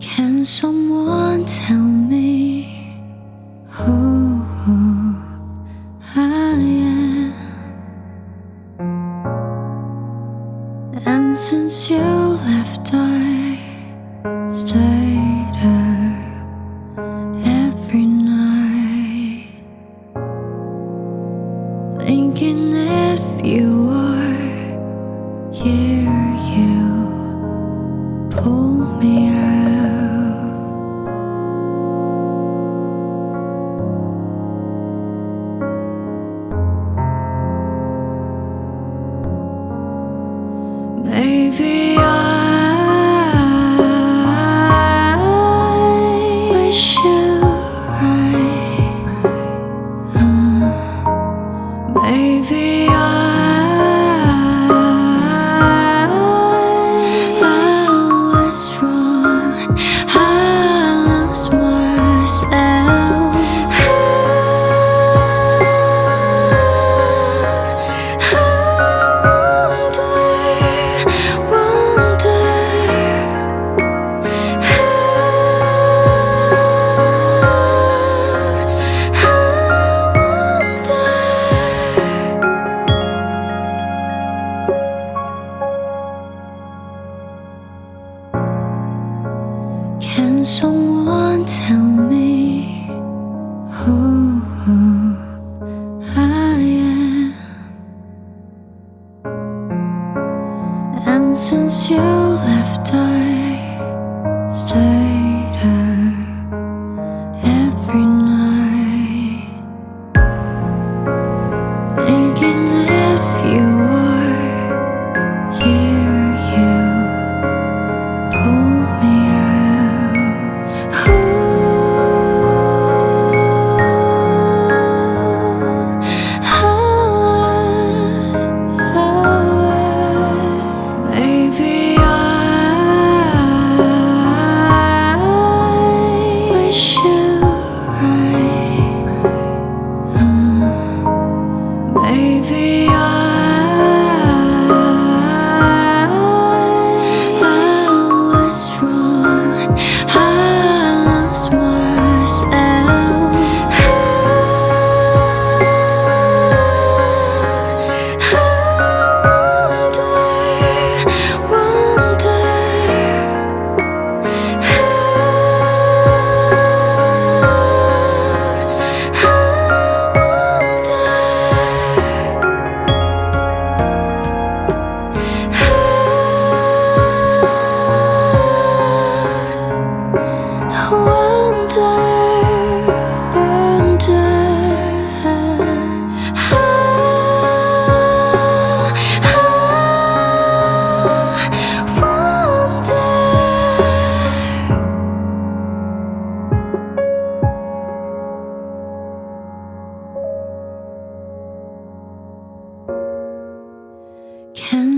Can someone tell me who I am? And since you left, I stayed are Can someone tell me who I am? And since you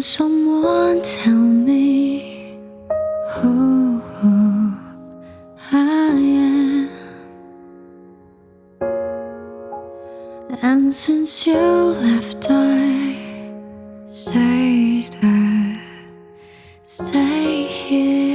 Can someone tell me who I am? And since you left, I stayed, I stay here.